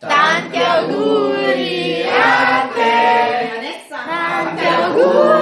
Tanti auguri a te! Tanti auguri!